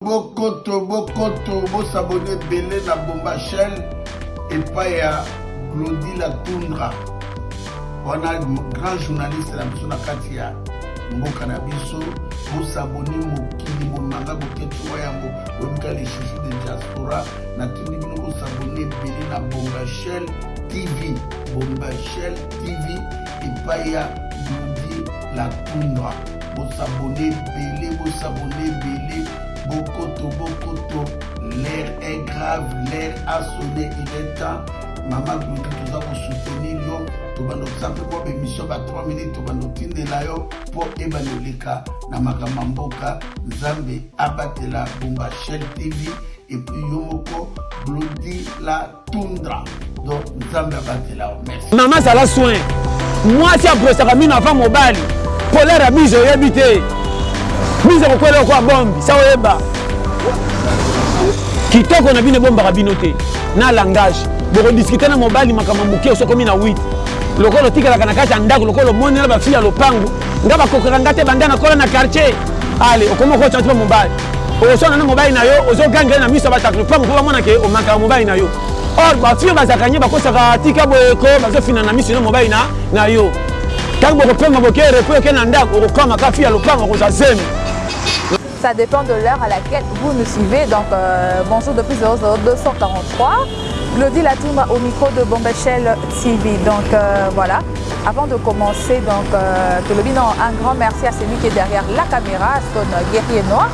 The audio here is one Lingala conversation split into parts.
Bokoto bokoto bo s'abonner ebele na Bomba chaîne epai ya Glody la Tundra wana grand journaliste na biso na kati ya mboka na biso bo s'abonner mokili bomanga boketi wa yango oyebika les chouchous de diaspora natindi bino bo s'abonner ebele na Bomba chaîne TV Bomba chaîne TV epai ya Glody la Tundra Bo s'abonner ebele bo s'abonner ebele bokoto bokoto l'heure est grave l'heure a sonne il est temps mama Glory toza ko soutenir yo tobanda koza mpe mwa bemission ba 3 minutes tobanda kotindela yo mpo ebanda oleka na makambo ya mboka nzambe abatela bomba shell tv epuis yo moko glodi la tundra donc nzambe abatela yo merci mama zala soin mwasi apresaka mino ava mobali kolere ya bizo oyebi te bizo kokwela okwa bombi sa oyeba kitoko na bino ebombaka bino te na langage bokodiskute na mobali makambo moke osokomi na 8 lokola otikalaka na kati ya ndako lokola omonela bafili ya lopango nga bakokaka nga te banda nakola na quartier ale okoma okotya ti mobali okoswana na mobali na yo ozo gangele na miso ya bato na pamba mpo bamona ke omakaka mobali na yo or bafille bazalaka nye bakosaka tika boye ko bazofina na miso na mobali na, na yo ntango bokopema boke repo oke na ndako okokama ka fille ya lopango okozwa zemi Ça dépend de l'heure à laquelle vous nous suivez. Donc, euh, bonjour depuis 00 243. Glody Latumba au micro de Bombechel TV. Donc euh, voilà, avant de commencer, donc euh, un grand merci à celui qui est derrière la caméra, son guerrier noir.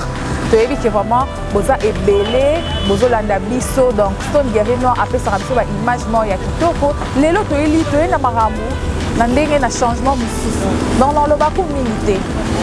toyebi ke vraiment boza ebele bozolanda biso donc stone guerrier noir apesaka biso baimage moko ya kitoko lelo toyeli toyei na makambo na ndenge na changement mosusu donc nalobako mingi te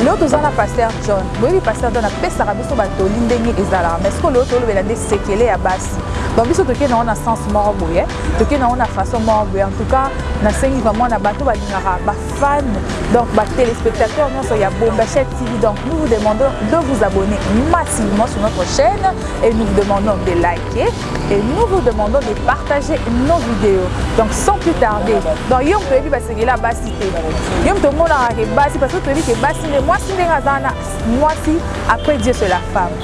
lelo toza na paster john boyebi paster john apesaka biso batoli ndenge ezalaka mais sikoyo lelo tolobela nde sekele ya basi donc biso tokei nango na sens moko boye tokei nango na façon moko boye en tout cas nasengi vraiment na bato balingaka bafan donc batelespectateur nyonso ya bombachet tv donc nous vous demandons de vous abonner massivement sur notre chaîne et nous vous demandons de liker et nous vous demandons de partager nos vidéos donc sans plus tarder donc yo moto oyebi basengela basi te yo moto omonaka ke basi parce que toyebi ke basi nde mwasi ndenge aza na mwasi après dieu c'est la femme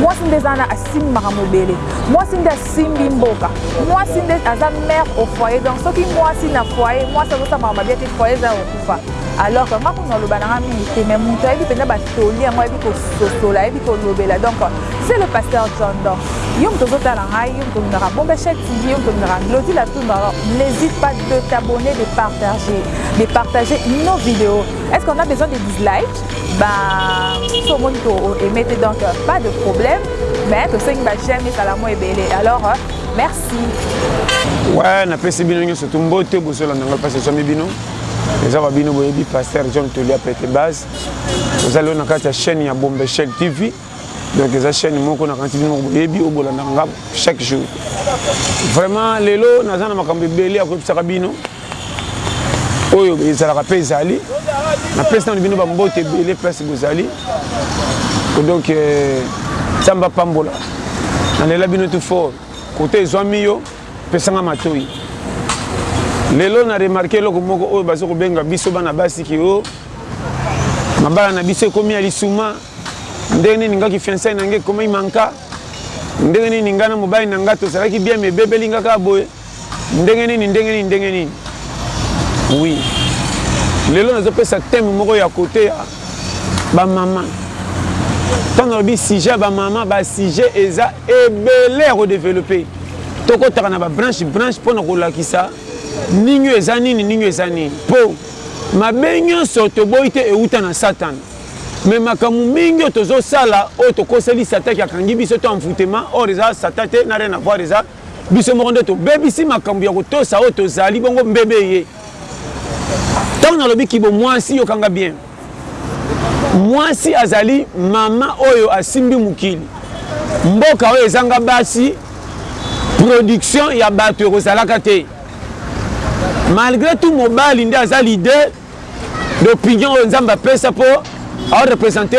mwasi nde eza wana asimbi makambo ebele mwasi nde asimbi mboka mwasi nde aza mare au foyer donc soki mwasi na foyer mwasi azosala makambo mabia te foyer eza ya kokufa alors que nga kuna aloba nanga mingi te mais moto ayebi mpenza batoli yango ayebi kososola ayebi kolobela donc c'est le pasteur john donc yo moto ozotala ngai yo moto olingaka bombe chet tv yo moto olingaka glodi latumba alors n'hésite pas de t'abonner de partager de partager nos vidéos est ce qu'on a besoin de dislike ba so moni to emete donc pas de problème mais tosengi ba j'aime ezala mo ebele alors merci ouais napesi bino nyonso to mbote bozolanda ngai mpasi ezwami bino eza ba bino boyebi pasteur john tolia pete base ozali oyo na kati ya chaîne ya bombechel tv donc eza chaîne moko nakanisi bino moko boyebi oyo bolandaka nga chaque jour vraiment lelo naza na makambo ebele ya koyebisaka bino oyo ezalaka mpe ezali napesi nano bino bambote ebele place bozali donc euh, nzambe apambola nalela bino tout fort kote ezwami yo pesanga matoi lelo na remarke eloko moko oyo baza kobenga biso bana basi kio mabala na biso ekomi ya lisuma Ndenge nini nga ki fiançailles na nga ekomaki manka Ndenge nini nga na mobali na nga tozalaki bien mais ebebeli nga kaka boye Ndenge nini, ndenge nini, ndenge nini Oui Lelo nazo pesa thème moko ya kote ya ba maman Tango nalobi sujet ya ba maman ba sujet eza ebele ya ko developper Tokotaka na ba branche, branche pona kolakisa nini oyo eza nini, nini oyo eza nini Po mabe nionso toboyi te ewuta na satana Mais makambo mingi oyo tozo sala oyo tokoseli satan ki akangi biso to envoutement or eza satan te na rien avoir eza biso moko nde tobebisi makambo ya kotosa oyo tozali bongo mbebe eye tango nalobi kibo mwasi yoka nga bien mwasi azali mama oyo asimbi mokili mboka oyo ezanga basi production ya bato ekozalaka te malgré tout mobali nde aza leader d'opinion oyo nzambe apesa mpo ao represente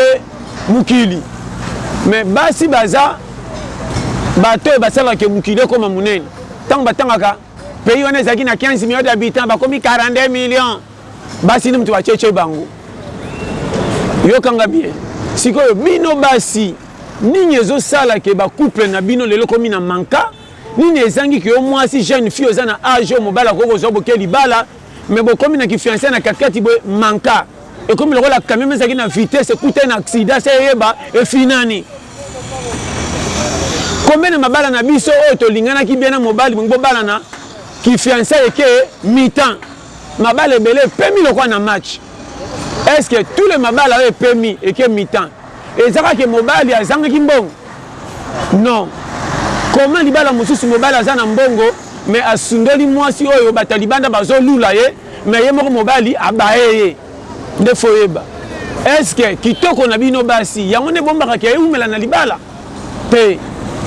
mokili me basi baza bato oyo basalaka ke mokili ekoma monene ntango batangaka pays wana ezalaki na 15 million d'habitants bakomi 42 million basi nde moto bacece bango yokanga bien sikoyo bino basi nini ezosala ke bacouple na bino lelo komi na manka nini ezangi ke yo mwasi jeune fille oza na age oyo mobali akoki kozwa boke libala mais bokomi na ki fiançailles na kati kati boye manka ekomi lokola camion ezalaki na vitesse ekutani na accident se eyeba efinani combien na mabala na biso oyo tolinganaki bien na mobali bongi bobalana ki fiançailles eke mi-temps mabala ebele epemi lokola na match est ce que tous les mabala oyo epemi eke mi-temps Eza kaka que mobali azangaki mbongo? Non comment libala mususu mobali aza na mbongo mais asundoli muasi oyo batu ya libanda bazo lula ye mais ye moko mobali abaye ye nde faut yeba est ce que kitoko na bino basi yango nde ebombaka que ewumela na libala? Te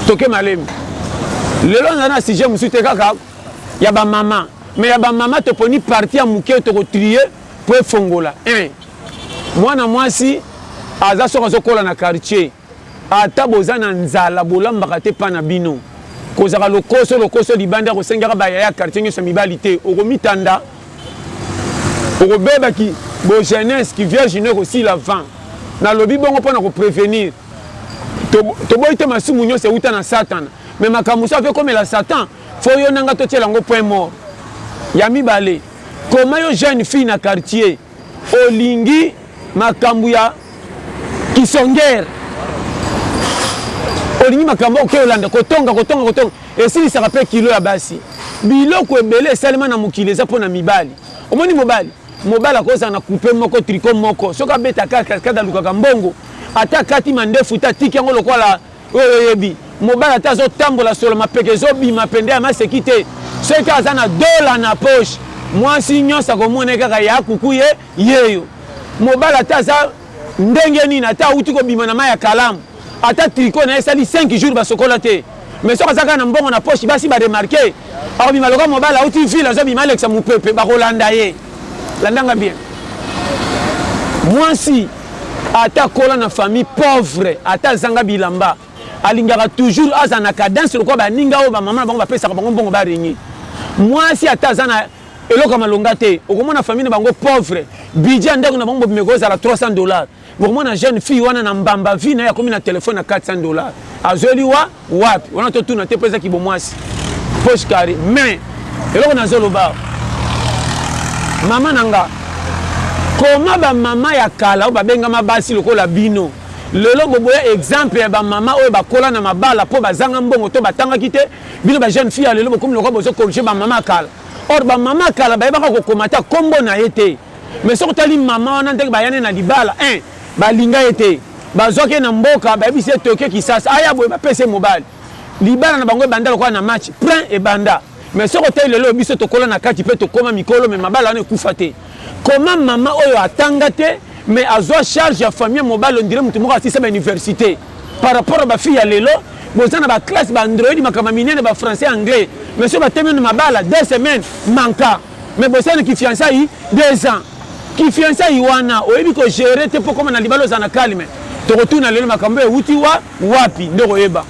toke malembe lelo naza na sujet mususu te kaka ya ba maman mais ya ba maman toponi partie ya muke toko trier Po efongola eh Mwana mwasi aza soki azo kola na quartier Ata boza na nzala bolambaka te epa na bino Kozaka lokoso lokoso libanda kosengaka ba yaya ya quartier nyoso ya mibali te Okomitanda okobeba ki bo jeunesse Ki vierge no ekosila avant Nalobi bongo pona ko prevenir Toboyi te masumu nyoso ewuta na satana Mais makambo mususu ava ekomela satan Faut yo na nga totiela yango point mort Ya mibale Comment yo jeune fille na quartier olingi makambu ya kisonger olingi makambu oke olanda kotonga kotonga kotonga esilisaka pe kilo ya basi biloko ebele esalema na mokili eza pona mibali omoni mobali mobali akozala na coupe moko tricot moko soki abeta kaka kada alukaka mbongo ata akati mandefu te atiki yango lokola Oyo oyebi mobali ata azo tambola solo mapeka ezo bima pende ya maseki te soki aza na dola na poche mwasi nionso ako mona ye kaka ya kuku ye yeyo mobali ata aza ndenge nini ata awuti ko bima na mayi ya kalamu ata tricot naye esali cinq jours ba sokola te mais soki aza kaka na mbongo na poche basi ba remarque ako bima lokola mobali awuti ville azo bima alekisa mupepe bako landa ye. Landa nga bien. Muasi ata akola na famille pauvre, ata azanga bilamba, alingaka toujours azala na cadence lokola ba ninga oyo ba mama na bango ba pesaka bango mbongo ba regne. Muasi ata aza na eloko ya malonga te, okomona famille na bango pauvre, budget ya ndaku na bango mobimba ekozala 300 dollars. Bokomona jeune fille wana na mbamba vie naye akomi na telephone ya 400 dollars azueli wa wapi wana totuna te po eza kibomuasi poche carre mais eloko nazo loba awa maman na nga comment ba maman ya kala oyo babengama basi lokola bino lelo boboya exemple ya ba maman oyo bakola na mabala po bazanga mbongo to batangaki te bino ba jeune fille ya lelo bokomi lokola bozo corriger ba maman ya kala or ba maman ya kala bayebaka kokoma ata kombo naye te Mais soki otali maman wana ndenge baya naye na libala eeh balinga ye te bazwaki ye na mboka bayebisi ye Tokyo kisasa aya boye bapesi ye mobali libala na bango ebanda lokola na match prin ebanda mais soki otali lelo oyo biso tokola na kati pe tokoma mikolo mais mabala wana ekufa te comment maman oyo atanga te mais azwa charge ya famille ya mobali on dirait mutu moko asilisa ba universite par rapport ya ba fille ya lelo boza na ba classe ba android makambo ya minene ba français anglais mais soki batemi yo na mabala deux semaines manka Mais boza na ki fiançailles deux ans ki fiançailles wana oyebi ko gerer te po okoma na libala ozala na calme toko tuna lelo makambo ewuti wa wapi nde okoyeba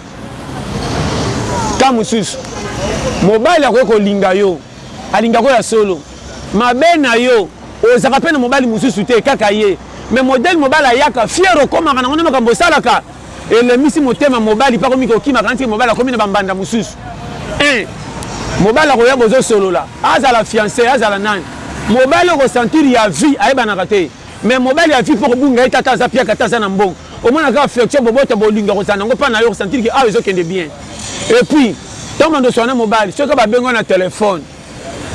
temps mususu mobali akoki kolinga yo alingako ya solo mabe na yo ozaka pe na mobali mususu te kaka ye mais modèle mobali ayaka fier okomaka nango nde makambo osalaka Elembisi motema mobali pe akomi kokima akanisi ke mobali akomi na ba mbanda mosusu eeh mobali akoya bozo solola azala fiance azala nani mobali oko sentir ya vie ayebanaka te mais mobali ya vie pe okobunga ye te ata aza piaka ata aza na mbongo omona kaka affection boboto bolingo akozala na yango epa nayo oko sentir ke awa ezo kende bien epuis tango banda kosolola na mobali soki ba bengi yo na telephone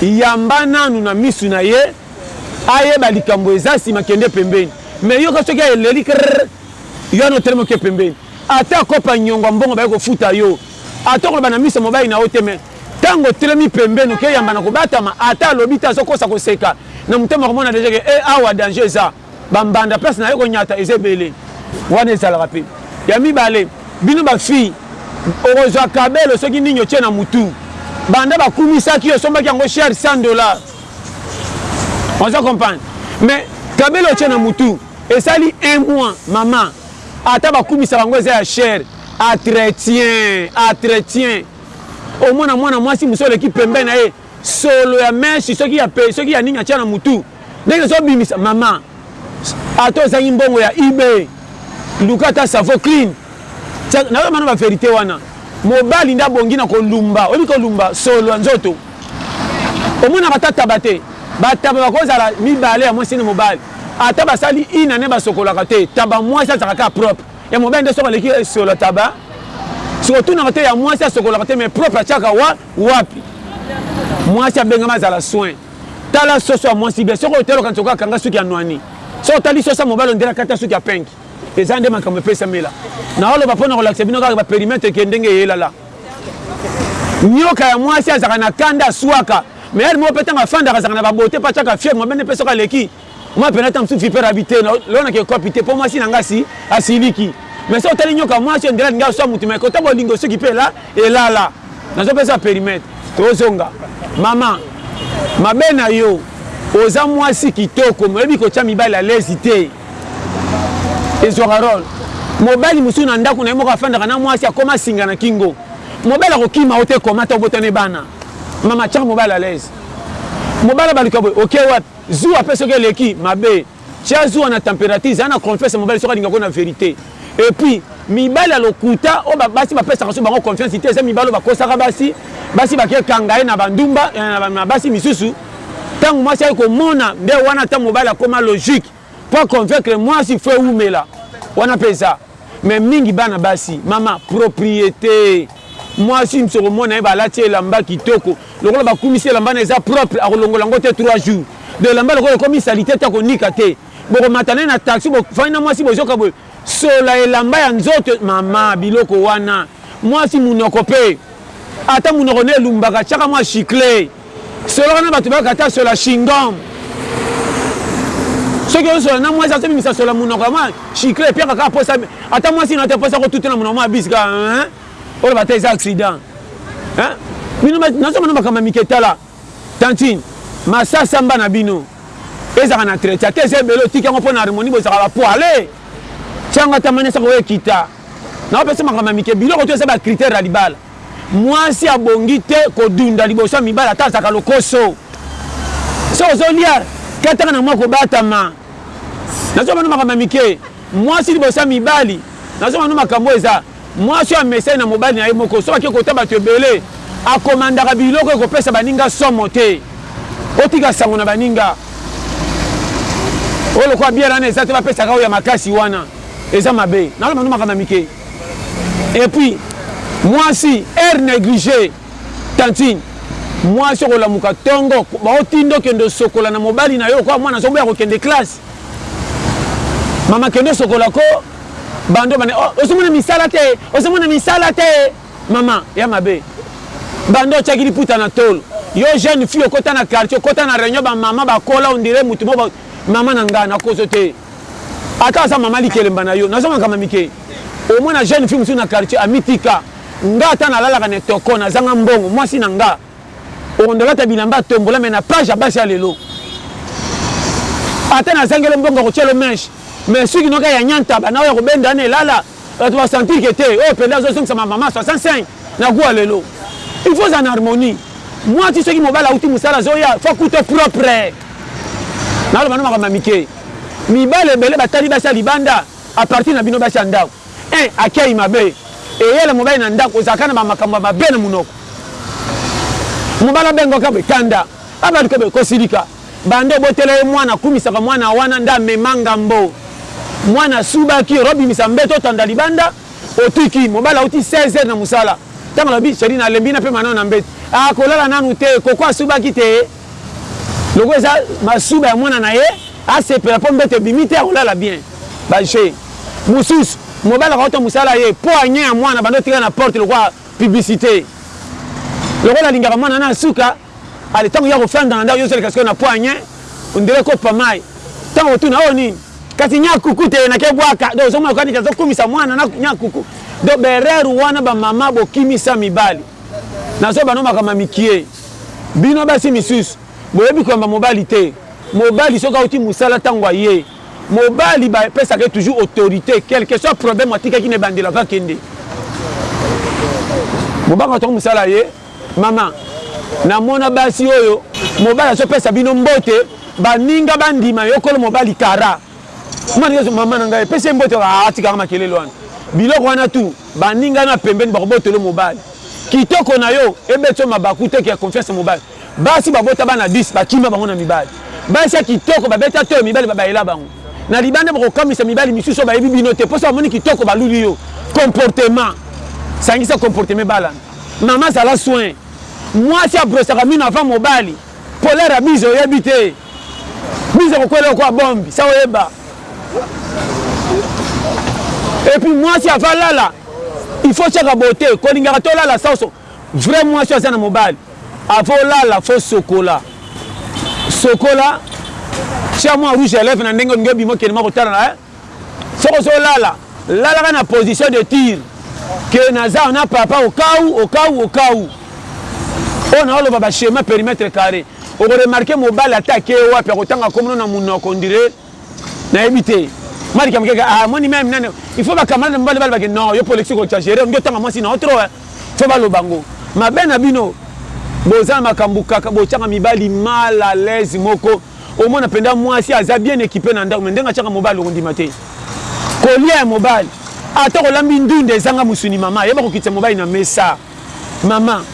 yamba nanu na misu na ye ayeba likambo eza sima kende pembeni mais yoka soki eleli krrr. Yo wana otelemi oke pembeni ata kopa niongo ya mbongo baye kofuta yo ata okoloba na miso ya mobali na yo te mais tangu otelemi pembeni oke yamba na kobatama ata alobi te azo kosa koseka na motema okomona dejà ke eh awa danger eza ba mbanda place naye konyata eza ebele wana ezalaka pe ya mibale bino ba fille okozua cabelo soki nini otie na mutu banda ba kumisaki yo osombaki yango cher 100 dollars ozo comprendre mais cabelo otie na mutu. Esali un mois maman ata bakumisa bango eza ya cher atretien atretien omona mwana mwasi mususu oleki pembe na ye solo ya meche soki ya pe soki ya nini atia na mutu ndenge ezo bimisa maman ata ozangi mbongo ya IB luka ata savo clean tia nayo mano ba verite wana mobali nde abongi na kolumba oyebi kolumba solo ya nzoto Omonaka ata taba te? Ba taba bako zala mibale ya mwasi na mobali ata ba sali une annee ba sokolaka te taba mwasi azalaka kaka propre ya mobali nde soki aleki ye sur la taba soki otunaka te ya mwasi asokolaka te mais propre atiaka wa wapi mwasi abengama azala soin tala soso ya mwasi bien soki oteli okanisa okoka kanga suki ya nwani soki otali soso ya mobali ondire akata suki ya penki eza nde makambo epesamela na oloba mpo na kolakisa bino kaka ba perimetre ke ndenge eyelala Nioka ya muasi azalaka na kanda asuaka mais heure moko pe tango afandaka azalaka na ba beaute pe atiaka fievre mabe nde pe soki aleki mua pena tango mosusu vipere abi te lonaka ekopi te po muasi na nga asi asiliki mais soki otali nioka muasi ondire alingi asua mutu mais kota bolingo soki pe ela elala nazo pesa perimetre tozonga mama mabe na yo oza muasi kitoko mais oyebi kotia mibali alezi te. Ezwaka role. Mobali mosusu na ndako na ye moko afandaka na mwasi akoma singa na kingo. Mobali akokima yo te koma ata obota ne bana. Mama tiaka mobali à l'aise. Mobali abaluka boye oke wapi? Zuwa pe soki eleki mabe. Tia zuwa na temperature zala na confiance na mobali soki alingaka yo na verite. Et puis mibali ya lokuta oyo ba basi ba pesaka su bango confiance te eza mibali oyo bakosaka basi. Basi bake kanga ye na ba ndumba na basi misusu. Tango mwasi aye komona nde wana ata mobali akoma logique po a convaincre mwasi faut ewumela wana pe eza mais mingi bana basi mama propriete mwasi musu okomona ye balati elamba kitoko lokola bakumisi elamba na eza propre akolongola yango te 3 jours de elamba lokola ekomi salite te akonika te bokomata naye na taxi bofandi na mwasi bozoka boye Sola elamba ya nzoto mama biloko wana muasi munoko pe ata munoko naye elumbaka tiaka mua chicle solaka na batu bakata sola chingom soki ozo sola na muasi azo bimisa sola munoko ya mua chicle epiaka kaka posa ata muasi nayo te posa ko tutela munoko mua bisi kaka hein oloba ata eza accident hein bino basi nazo mona makambo ya mike tala Tantine ma sa samba na bino ezaka na treca te eza ebele otiki yango pona harmonie bozalaka ba poil he tia nga ata mania saka oye kita nao pesa makambo ya mike biloko to eza ba critere ya libala muasi abongi te ko dunda liboso ya mibali ata azalaka lokoso soki ozo lia kataka na mua ko batama nazo loba no makambo ya mike muasi liboso ya mibali nazo loba no makambo oyo eza Mwasi oyo amesani na mobali na ye moko, soki akei kotya bato ebele, akomandaka biloko ekopesa baninga somo te. Otika sango na baninga oyo lokola bière wana eza te, bapesaka oyo ya makasi wana. Eza mabe. Naloba nanu makambo ya mike. Et puis, mwasi heure negliger, tantine, mwasi okolamuka tongo, baotinda okende osokola na mobali na yo lokola mwana azoboya kokende classe. Mama kende osokola koo. Banda obanda oh, ozo mona misala te, ozo mona misala te. Maman ya mabe. Banda otiaki liputa na tolo. Yo jeune fille okota na quartier, okota na reunion ba maman ba kola on dirait mutu moko maman na nga na koso te. Ata aza maman likelemba na yo, nazo makambo mike. Omona jeune fille mususu na quartier amitika. Nga ata nalalaka na etoko, nazanga mbongo, mwasi na nga. Okondo lata bilamba ya tombola mais na page ya basi ya lelo ata na zangelo mbongo ya kotielo mèche mais suki noka ya nyantaba na oyo ya kobenda wana elala batu ba sentir que te oyo penda azo zongisa ma maman 65 na gout ya lelo il faut ozala na harmonie muasi soki mobali awuti musala azoya faut akuta propre naloba no makambo ya mike mibali ebele batali basi ya libanda a partir na bino basi ya ndaku Eh akiayi mabe eyele mobali na ndaku ozalaka na ba makambo ya mabe na munoko mobali abengo ka boye kanda abaluka boye ko silika banda obotela ye muana akumisaka muana wana nde amema ngambo muana asubaki oro bimisa mbeto otanda libanda otuki mobali awuti 16 heure na musala tango alobi cheri na lembi na pema nao na mbetu ah kolala nanu te koko asubaki te. Lokola eza masuba ya mwana na ye, asepela po mbeto ebimi te, akolala bien. Ba jeux mosusu, mobali akouta mosala aye, poignet ya mwana abanda kotikala na porte lokola publicite. Lokola alingaka mwana na suka, ale tango ye akofanda na ndako, yo ozoleka sikoyo na poignet on dirait cope ya mayi. Tango akotuna, oyo nini? Kasi nya kuku te, nake bwaka. Donc ozomona kaka neti azokumisa mwana na nya kuku. Donc ba erreurs wana ba maman bokimisa mibali. Nazo bano makambo ya mikie. Bino basi misusu boyebi koyamba mobali te. Mobali soki awuti musala tango aye mobali ba pesaka ye toujours autorite quelque soit problème atikaki na ebandeli avant akende. Mobali atongi musala aye maman na mona basi oyo mobali azo pesa bino mbote baninga ba ndima yo kolo mobali kara. Mwana yesu maman na ngai pesa ye mbote aah tika nga makelele wana biloko wana tout baninga na pembeni bakobotola yo mobali kitoko na yo ebetisa yo mabaku te ke confiance ya mobali basi babota bana 10 bakima bango na mibali basi ya kitoko babeta toyo mibali babaela bango na libanda bakokamwisa mibali misusu oyo bayebi bino te poso bamoni kitoko baluli yo comportement sangisa comportement ebalana maman zala soin mwasi abrosaka mino avant mobali Polaire ya bizo oyebi te bizo ekokwela lokola bombi sa oyeba et puis mwasi ava lala il faut tiaka beauté kolingaka tolala soso vrai mwasi aza na mobali avo olala fo sokola sokola tia mwa rouge à lèvres na ndenge olingi obima okende mwa kotala na eh? Soki ozo lala, lalaka na position de tir que naza na papa au cas où, au cas où, au cas où. Oyo nazo loba ba schema perimetre carre. Oko remarquer mobali ata ake wapi ako tanga kombo no na munoko on dirait nayebi te. Mari Kiamukeke ah omoni meme nani il faut ba camarade mibali baleba que non yo pe olekisi ko exagerer olingi otanga mwasi na yo trop hein. Il faut baloba ngo. Mabe na bino boza na makambu kaka botiaka mibali mal à l'aise moko. Omona penza muasi aza bien equipe na ndaku mais ndenge atiaka mobali okondima te kolia ya mobali ata kolambi ndunda ezanga musuni maman yeba kokitisa mobali na mesa maman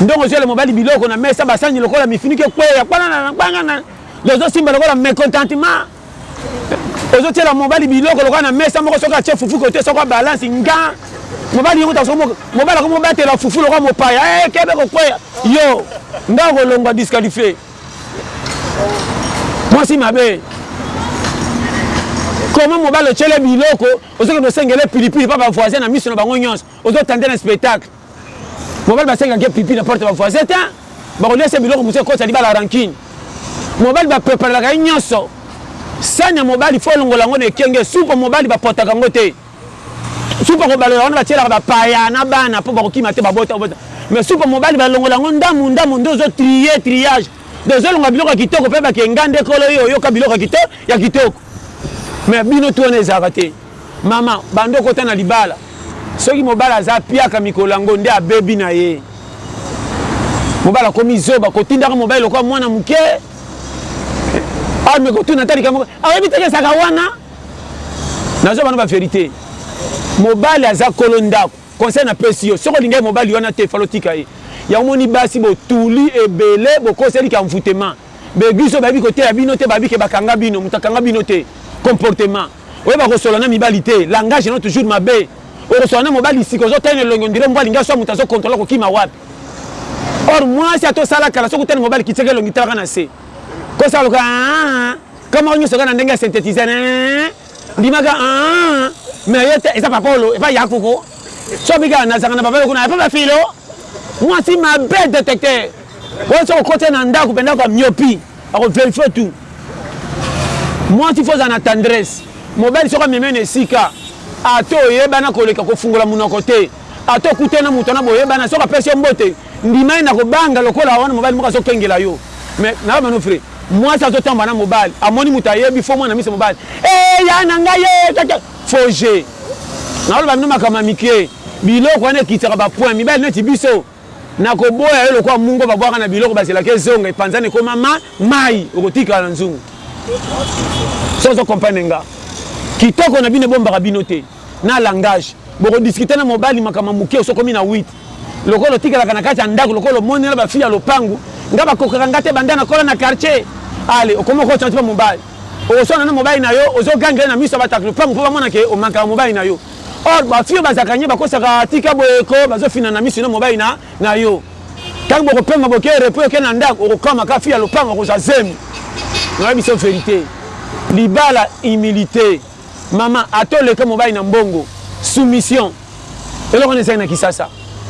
ndenge ozuela mobali biloko na mesa basani lokola mifiniki ekweya kpanana kpanana ozo simba lokola mecontentement ozotiela mobali biloko lokola na mesa moko soki atie fufu kote soko abalansi nga mobali yongo taso mobali akomi kobatela fufu lokola mopaya eh, kebe kokweya yo nga okolongwa disqualifie mwasi mabe comment mobali otyele biloko ozokende osengele pilipili mpa bavoisin na miso na bango nyonso ozotande na spectacle mobali basengaka ye pilipili na porte ya bavoisin te bakolia se biloko mosusu ekotisa libala rankine mobali bapreparelaka ye nyonso sani ya mobali fo olongola yango na ekenge supu ya mobali bapotaka yango te Supa kobalola wana batielaka ba paya na bana po bakokima te babota obota mais supa mobali balongola yango ndamu ndamu nde ozo trie triage donc ezolonga biloko ya kitoko pe bake nga nde kolo yo oyoka biloko ya kitoko mais bino tout wana ezalaka te mama banda okota na libala soki mobali aza piaka mikolo yango nde abebi na ye mobali akomi zoba kotindaka mobali lokola mwana muke ame kotuna ata likambo ayebi tekesaka wana Nazo bana ba verite mobali aza kolo ndaku conseil na pesi yo soki olingaki mobali wana te falo tika ye yango moni basi botuli ebele bokoseli ka envoutement b'eglise oyo bayebi koteya bino te bayebi ke bakanga bino moto akanga bino te comportement oyeba kosola na mibali te langage no toujours mabe okosola na mobali sika ozo tala na elongi ondire mbwa alingi aswa moto azo controle kokima wapi or mwasi ata osala kala soki otali mobali kitiaka elongi talaka na se kosala lokola Kamwa nyoso kaka na ndenge ya synthetiseur eeh ndima kaka aah mais yo te eza papa olo epa ya koko sobi kaka nazaka na papa lokuna ya papa philo mwasi mabe detecteur oyo soki okoti na ndaku pe ndaku ya myopi ako verifie tout mwasi faut ozala na tendresse mobali soki amemi yo na esika ata oyebana koleka kofungola munoko te. Ata okutani na moto wana boyebana soki apesi yo mbote ndima ye na kobanga lokola wana mobali moko azo kengela yo mais naba manoeuvre mwasi azo tambola na mobali amoni moto ayebi faux mwana miso mobali eeh ya na ngai eeh kaka faux jeux naoloba bino makambo ya mikie biloko wana ekitisaka ba points mibali neti biso Nakoboya yo lokola mungwa babwaka na biloko bazelaka ezonga, epanzana ekoma ma, mayi, okotikala na nzungu soki ozo comprendre nga. Kitoko na bino ebombaka bino te na langage, boko discuter na mobali makambo ya muke osi okomi na huit lokola otikalaka na kati ya ndaku lokola omoni na ba fille ya lopangu, nga bakokaka nga te banda nakola na quartier, allez okomi oko change pe mobali, okoswana na mobali na yo ozo gangela ye na misu ya batu ya lopangu po bamona ke o manquaka mobali na yo. Or ba filles oyo bazalaka nye bakosaka tika boye ko bazo fina na misu na mobali na na yo tangu boko pema boke repos oke na ndaku okokoma ka fille ya lopango akozwa zemi na yebi biso verite libala humilite maman ata oleka mobali na mbongo soumission eloko wana ezangi na kisasa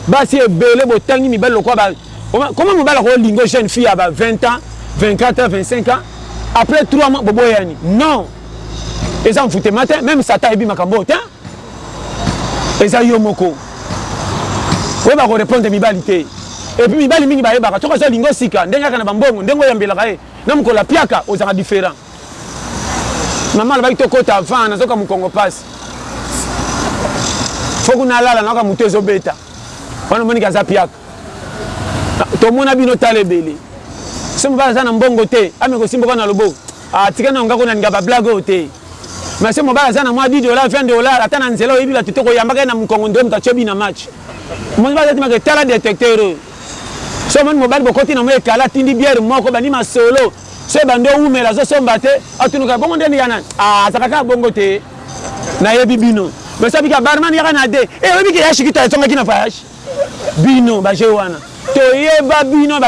basi ebele botangi mibali lokola ba comment mobali ako lingo jeune fille ya ba 20 ans 24 ans 25 ans après 3 mois boboyani non Eza envoutema te meme satan ayebi makambo oyo tein eza yo moko oyeba ko repondre mibali te epuis mibali mingi bayebaka soki azo linga osika ndenge aka na bambongo ndenge oyambelaka ye na mokolo apiaka ozalaka different mama alobaki tokota avant nazoka mokongo pasi fo kuna alala nayoka moto ezobeta wana omoniki aza piaka tomona bino tala ebele so mobali aza na mbongo te ameka osimboka na loboko Ah tika nayo nga ko nalinga ba blague oyo te merci mobali aza na mwa 10 dollars 20 dollars ata na nzela oyebi batu te ko yambaka ye na mukongo nde mutu atshobi na match omoni baza tima ke tala detecteur oyo soki omoni mobali bokoti na mwa ekala atindi bière moko bandi masolo soki ebandi owumela azo somba te atunuka bongo nde ya nani ah azaka kaka bongo te nayebi bino mais soki abiki ya barman yaka na de eh oyebi ke ya shikito azongaki na voyage Bino ba jeux wana toyeba bino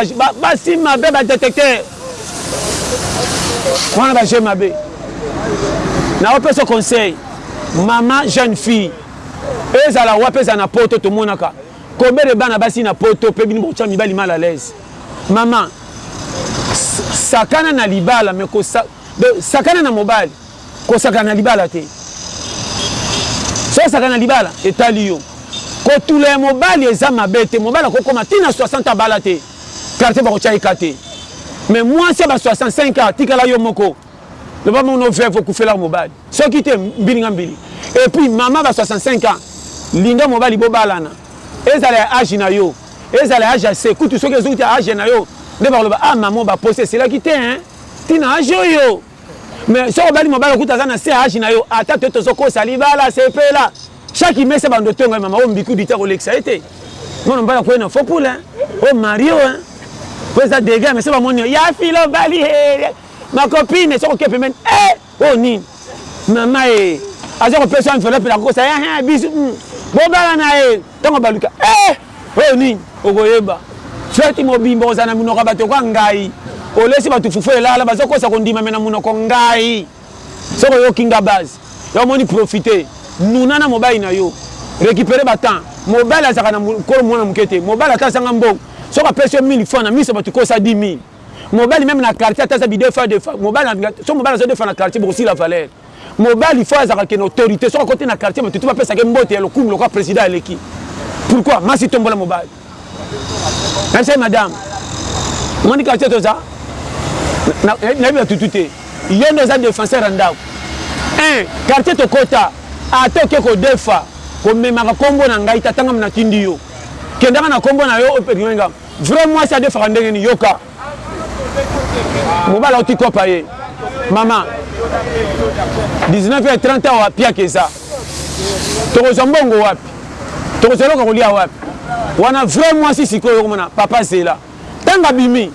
basi mabe ba detecteur wana ba jeux mabe nao peso conseil maman jeune fille ezala wapi ezala na poto tomonaka kobele bana basi na poto pe bino bokotia mibali mal à l'aise maman sakana na libala me kosa sakana na mobali Kosakana na libala te. Soki osakana na libala, etali yo. Kotula ya mobali eza mabe te. Mobali akoki kokoma ti na 60 ans abala te. Quartier bakotia ye cas te. Mais muasi ya ba 65 ans atikala yo moko, loba bango no veuve okufela mobali. Soki te, mbili nga mbili. Et puis mama ba 65 ans, linga mobali bobalana. Ezala ya age na yo, ezala ya age ya se. Kutu soki ezouti ya age na yo, nde bakoloba ah maman obaposi esilaki te hein! Ti na age oyo! Mais soki obali mobali okuta aza na se age na yo ata to tozo kosa libala sepela chaque imesa bando otonga ye mama oyo mbiku dite akolekisa ye te mwana mobali akoye na faux poule o marie o po eza degat mais soki bamoni yo ya filo bali he ma copine soki oke pembeni e oyo nini mama e aza kopesa enveloppe na kokosa ya bisu bobala na ye ntango baluka e Oyo nini okoyeba feti mobimba okozala na minoko ya batu lokola ngayi olesi batu fufu elala bazo kosa kondima me na munoko ngayi soki oyoki nga base yo omoni profite nuna na mobali na yo recupere ba temps mobali azalaka na kolo muana muke te mobali ata azanga mbongo soki apesi yo 1000 francs na miso ya batu kosa 10000 mobali meme na quartier ata aza bidefa defa mobali soki mobali azo defa na quartier bokosila valeur. Mobali faut azalaka ken autorite soki akoti na quartier batu tout ba pesaka ye mbote ya lokumu lokola president aleki pourquoi masi tombola mobali nabisa ye madame omoni quartier toza nayebi batu tout te yo nde oza defenseur ya ndako un quartier tokota ata oke kodefa komemaka kombo na ngai tatangam natindi yo kendaka na kombo na yo opekiwenga vrai mwasi adefaka ndenge ni yoka mobala auti kopa ye mama 19 ya 30 awa piaka eza tokozwa mbongo wapi tokozwa eloko kolia wapi wana vrai mwasi sikoyo okomona papa zela ntango abimi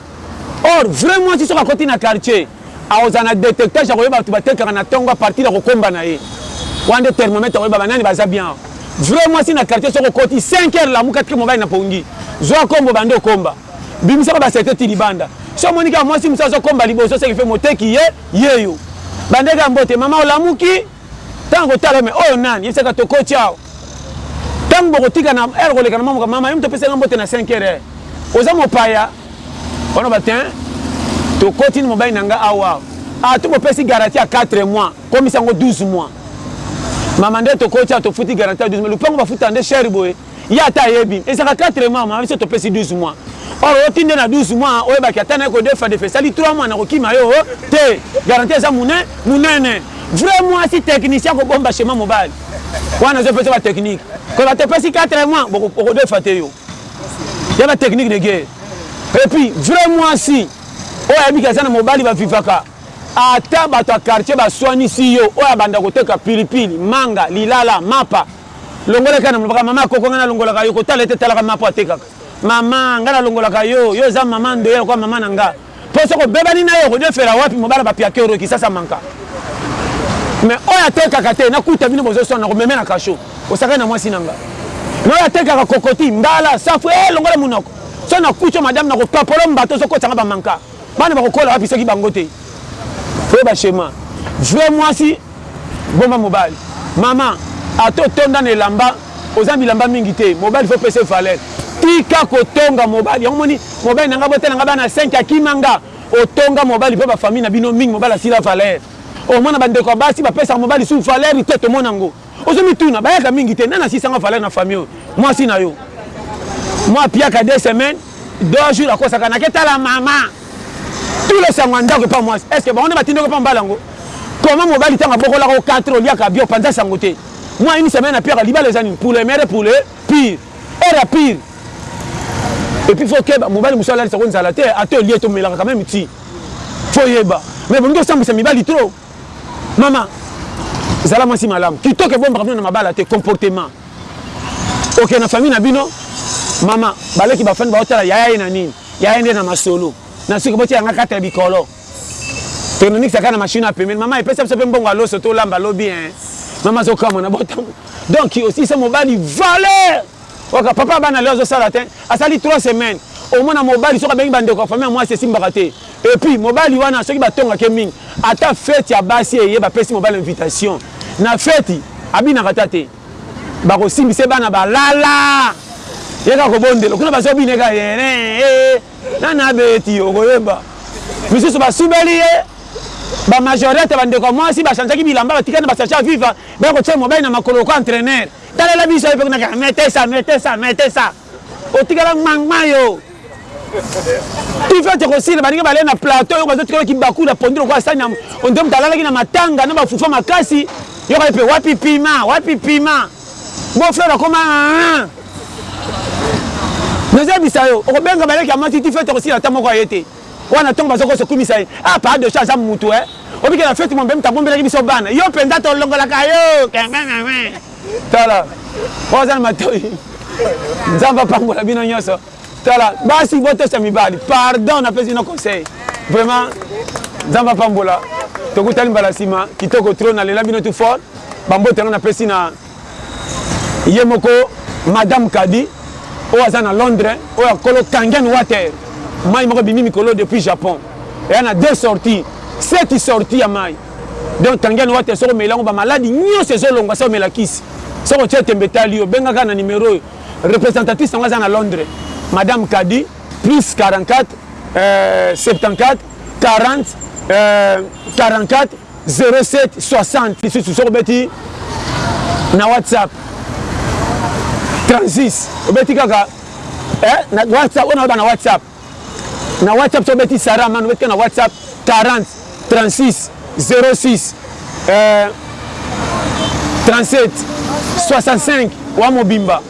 or vrai mwasi soki akoti na quartier akozala na detectage ya koyeba bato batekaka na ntongo a partir ya kokomba na ye wana nde thermomètre akoyeba banani baza bien vrai mwasi na quartier soki okoti 5 heure lamuka tike mobali na pongi zwa kombo bande okomba Bimisaka ba secret ti libanda. Soki omoni kaka mwasi mosusu azo komba liboso ce qui fait moteki ye yeyo. Ba ndege ya mbote mama olamuki? Tanga kotala mais oyo nani? Yebisa kaka tokoti awa. Tangu bokotika na heure koleka na mamuka mama yo mutu opesi nga mbote na cinq heures eh oza mopaya? Wana ba tein tokoti na mobali na nga awa ah to bopesi garantie ya quatre mois komisa yango douze mois mama nde tokoti awa tofuti garantie ya douze mois lupangu bafutaka nde cher boye. ye ata ayebi ezalaka 4 mois maman biso topesi 12 mois or oti nde na 12 mois oyebaki ata naye kodefa defa esali 3 mois nakokima yo te garantie eza mune munene vrai muasi technicien akobomba shema mobali wana azo pesa ba technique koloba topesi 4 mois okodefa te yo ya ba technique de guerre et puis vrai muasi oyo ayebi ke aza na mobali ba vivaka ata bato ya quartier baswanisi yo oyo abanda koteka pilipili manga lilala mapa Longola kaka na molobaka maman koko nga na longolaka yo kotala ye te talaka maman po atekaka maman nga na longolaka yo yo oza maman ndoya lokola maman na nga po soki obebani naye okodefela wapi mobala ba piake oyo kisasa manka mais oyo atekaka te na kuta bino bozo swana na komeme na kasho osakani na mwasi na nga mais oyo atekaka kokoti mbala safu eh longola munoko so na kucho madame na kopapolo mbata ozo kotisa nga ba manka Bana bakokola wapi soki bango te koyeba schema vrai mwasi bomba mobali maman ata otonda na elamba oza na bilamba mingi te mobali faut opesa ye valeur tika kotonga mobali yango omoni mobali na nga abotela nga bana 5 akima nga otonga mobali mpo ba famille na bino mingi mobali asila valeur omona ba ndeko ya basi bapesaka mobali lisusu valeur te tomona yango Ozo mituna bayaka mingi te nani asisa nga valeur na famille oyo mwasi na yo mwa piaka deux semaines deux jours akosaka nake tala mama tout le sango ya ndako epa mwasi est ce que bango nde batindaki epa mbala yango comment mobali tango abokolaka o 4 heures oliaka bio panza sango te mwa une semaine apiaka libala eza nini pour le mere pour le pire heure ya pire et puis faut keba mobali mosusu alalisa ko nzala te ata olie to melaka quand même ti faut yeba mais bolingi osambwisa mibali trop Maman zala mwasi malamu kitoko ebombaka bino na mabala te comportement okende na famille na bino mama baleki bafandi baotala yaya ye na nini yaya nde na masolo na suki botia yanga kata ya bikolo tonomikisa kaka na mashini ya pembeni mama epesa biso mpe mbongo ya loso tolamba lobi e mama azokamwa na botambo donc osilisa mobali valeur oka papa bana leo azosala te asali 3 semaine omona mobali soki abengi bandeko ya famille ya mwasi esimbaka te Et puis mobali wana soki ba tongaka ye mingi ata feti ya basi eye ba pesi mobali invitation na feti abinaka ata te bako simbisa ye bana ba lala ye kaka ko bondela kuna bazo bina ye kaka yee nani abeti oko yeba misusu ba subeli ye ba majorette ba ndeko ya mwasi ba changeaki bilamba ba tikali na ba sachet ya viva baya kotia mobali na makolo lokola entraineur talela biso ye pe kuna kaka mete sa mete sa mete sa Otikala ngmangma yo. Ive tokosila baninga balei na plateau yo bazo tikala kibaku na pondu lokola sani ya ondire moto alalaki na matanga na ba fufu ya makasi yoka ye pe wapi pima wapi pima beau frère akoma nazo yebisa yo okobenga baleki ya matiti fe tokosila ata moko aye te. Wana tango baza kozo kumisa ye. Ah papa Doche aza mutu hein. Oyebi ke na feti mombe mutu abombelaki biso bana. Yo penza to longolaka yo. Tala. Oyo aza na matoyi. Nzambe apambola bino nyoso. Tala. Basi bo tosa mibali. Pardon na pesi bino conseil. Vraiment. Nzambe apambola. Tokutani mbala sima. Kitoko trop na lela bino tout fort. Ba mbote yango na pesi na. Ye moko madame Kadi oyo aza na Londres oyo ya kolo kangen water mayi moko ebimi mikolo depuis Japon eya na deux sortie seti sortie ya mayi donc kangen water soki omeli yango ba maladi nionso ezo longwa se omela kisi soki otie tembe etali yo benga kaka na numero oyo representatrice nango aza na Londres madame Kadi plus 44 euh 74 40 euh 44 0760 lisusu soki obeti na whatsapp 36 obeti kaka eh, na whatsapp oyo naoyeba na whatsapp na whatsapp soki obeti sara mano obeti kaka na whatsapp 40 36 06 eh, 37 65 wa mobimba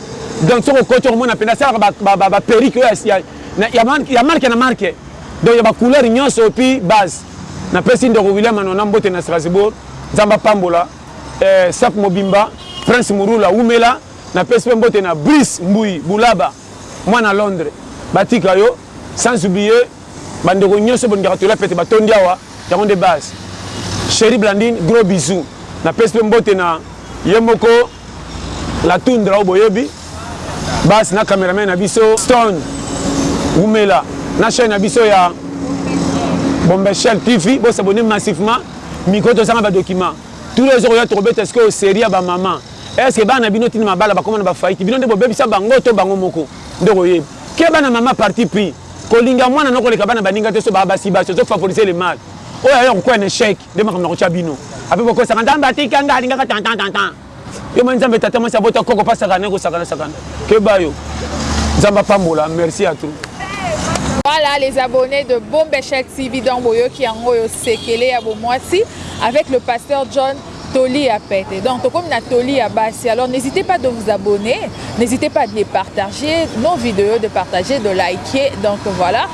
donc soki okoti okomona mpenza asalaka baperike oyo ya marke na marke donc ya bacouleur nyonso epuis base Na pesi ndeko William Anona mbote na Strasbourg, Nzambe apambola eh, staff mobimba, Prince Murula wumela, na pesi pe mbote na Brice Mbuyi Bulaba mwana Londres batika yo, sans oublier ba ndeko nioso bolingaka Toli ya Pete batondi awa, yango nde base. Cherie Blandine gros bisous, na pesi pe mbote na ye moko, La tundra oyo boyebi base na cameraman na biso stone wumela na chaine na biso ya bombeshel tv bo s'abonner massivement micro tozanga ba documents tout le ezo koya tokobeta sikoyo serie ya ba maman est ce que bana bino tina mabala bakoma na ba faillite bino nde bobebisa bango to bango moko nde koyeba keba na maman parti pris kolinga mwana na koleka bana baninga te so ba basi basi ozo favoriser le mal oyo ayo kokwea na echec Nde makambo na kotia bino ape bokosaka nzambe atika nga alingaka tantan tantan yo moni nzambe tata mwasi abota koko pa sakana naye kosakana sakana keba yo nzambe apambola merci a trop. Voilà les abonnés de Bombesha TV donc boyoki yango oyo sekele ya bomwasi avec le pasteur John toli ya pete donc tokomi na toli ya basi alors n'hésitez pas de vous abonner n'hésitez pas de les partager nos vidéos de partager de liker donc voilà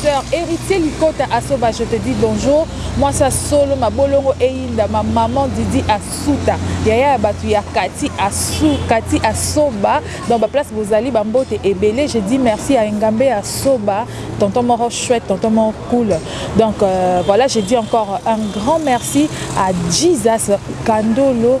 Soeur heritier likota asoba je te dis bonjour mwasi ya solo mabolongo eyinda ma maman didi asuta yaya ya batu ya kati asu kati asoba dans ba place bozali ba mbote ebele je dis merci à engambe ya soba tonton moro chouette tonton moro cool donc euh, voilà je dis encore un grand merci à Jesus kandolo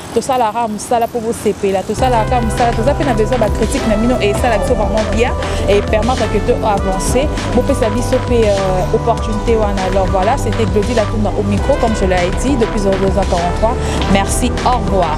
Tosala kaka musala po bosepela tosalaka kaka musala toza pe na besoin ba critique na bino et esala biso vraiment bien et permettre que to avancer bopesa biso pe euh, opportunité wana alors voilà c'était Glody Latumba au micro comme je l'ai dit depuis 0243 merci au revoir